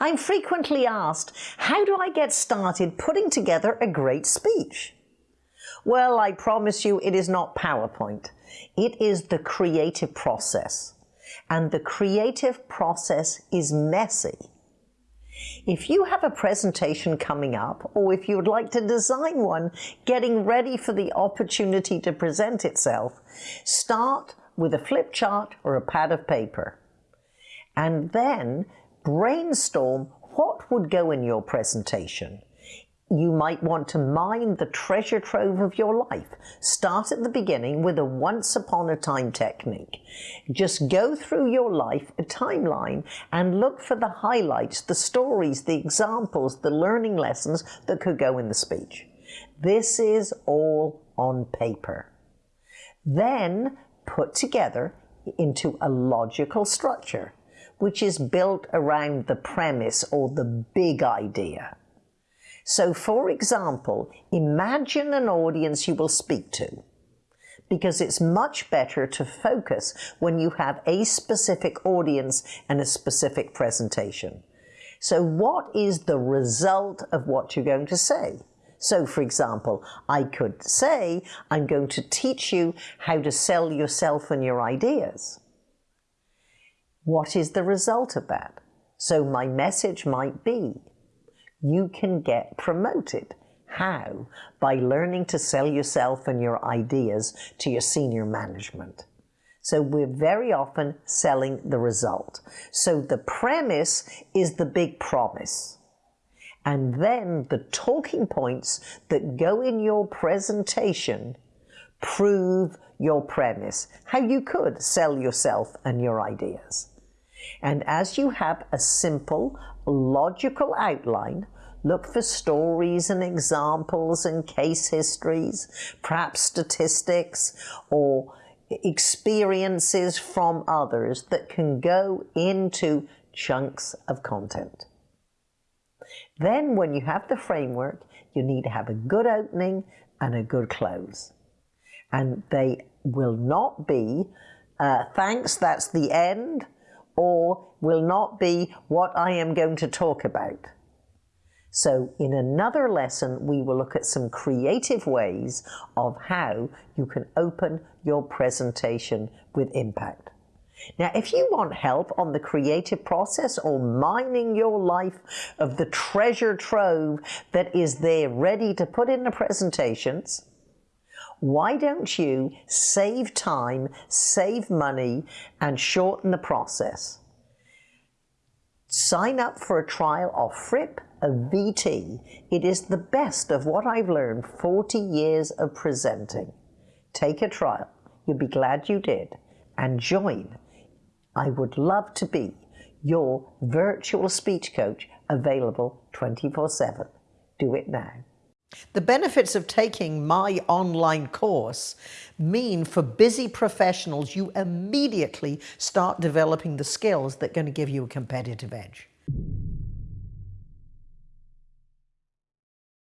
I'm frequently asked, how do I get started putting together a great speech? Well, I promise you it is not PowerPoint. It is the creative process. And the creative process is messy. If you have a presentation coming up, or if you would like to design one, getting ready for the opportunity to present itself, start with a flip chart or a pad of paper. And then brainstorm what would go in your presentation. You might want to mine the treasure trove of your life. Start at the beginning with a once upon a time technique. Just go through your life, a timeline, and look for the highlights, the stories, the examples, the learning lessons that could go in the speech. This is all on paper. Then put together into a logical structure which is built around the premise or the big idea. So for example, imagine an audience you will speak to because it's much better to focus when you have a specific audience and a specific presentation. So what is the result of what you're going to say? So for example, I could say, I'm going to teach you how to sell yourself and your ideas. What is the result of that? So my message might be, you can get promoted. How? By learning to sell yourself and your ideas to your senior management. So we're very often selling the result. So the premise is the big promise. And then the talking points that go in your presentation prove your premise, how you could sell yourself and your ideas. And as you have a simple, logical outline, look for stories and examples and case histories, perhaps statistics or experiences from others that can go into chunks of content. Then when you have the framework, you need to have a good opening and a good close. And they will not be, uh, thanks, that's the end, or will not be what I am going to talk about. So in another lesson, we will look at some creative ways of how you can open your presentation with impact. Now, if you want help on the creative process or mining your life of the treasure trove that is there ready to put in the presentations, why don't you save time, save money, and shorten the process? Sign up for a trial of Fripp a VT. It is the best of what I've learned 40 years of presenting. Take a trial. You'll be glad you did. And join. I would love to be your virtual speech coach available 24-7. Do it now. The benefits of taking my online course mean for busy professionals, you immediately start developing the skills that are going to give you a competitive edge.